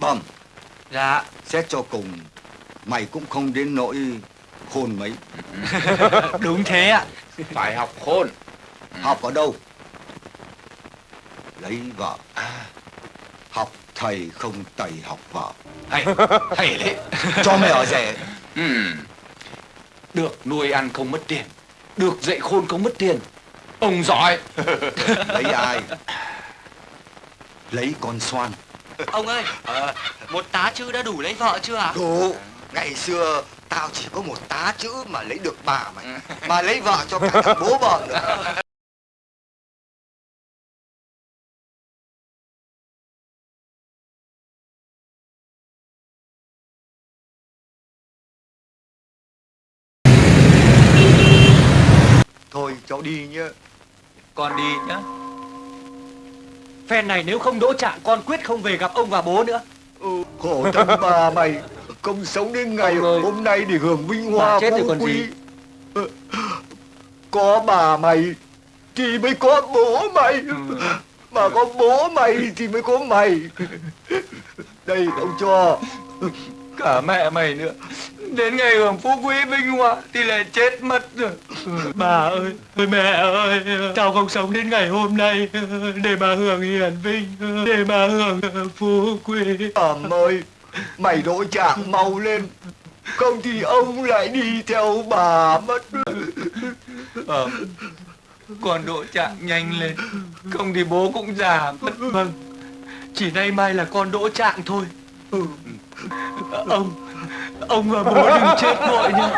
Phẩm Dạ. Xét cho cùng Mày cũng không đến nỗi khôn mấy. Đúng thế ạ. Phải học khôn. Học ở đâu? Lấy vợ. Học thầy không tẩy học vợ. Hay, hay đấy. Cho mày ở rẻ Ừm. Được nuôi ăn không mất tiền. Được dạy khôn không mất tiền. Ông giỏi. Lấy ai? Lấy con xoan Ông ơi Một tá chữ đã đủ lấy vợ chưa ạ? Đủ. Ngày xưa Tao chỉ có một tá chữ mà lấy được bà mày Mà lấy vợ cho cả thằng bố vợ nữa. Thôi cháu đi nhá Con đi nhá Phen này nếu không đỗ trạng con quyết không về gặp ông và bố nữa. Ừ, Khổ thân bà mày. Không sống đến ngày hôm nay để hưởng vinh hoa chết phú quý gì. Ừ, Có bà mày Thì mới có bố mày. Ừ. Mà có bố mày thì mới có mày. Đây ông cho. Cả mẹ mày nữa Đến ngày hưởng phú quý vinh hoa Thì lại chết mất rồi. Bà ơi Ôi mẹ ơi Tao không sống đến ngày hôm nay. Để mà hưởng hiển vinh Để mà hưởng phú quý. Ẩm ơi Mày đổi trạng mau lên. Không thì ông lại đi theo bà mất. Ờ Con đỗ trạng nhanh lên. Không thì bố cũng già mất. Vâng Chỉ nay mai là con đỗ trạng thôi. Ừ. Ông Ông và bố đừng chết vội nhá.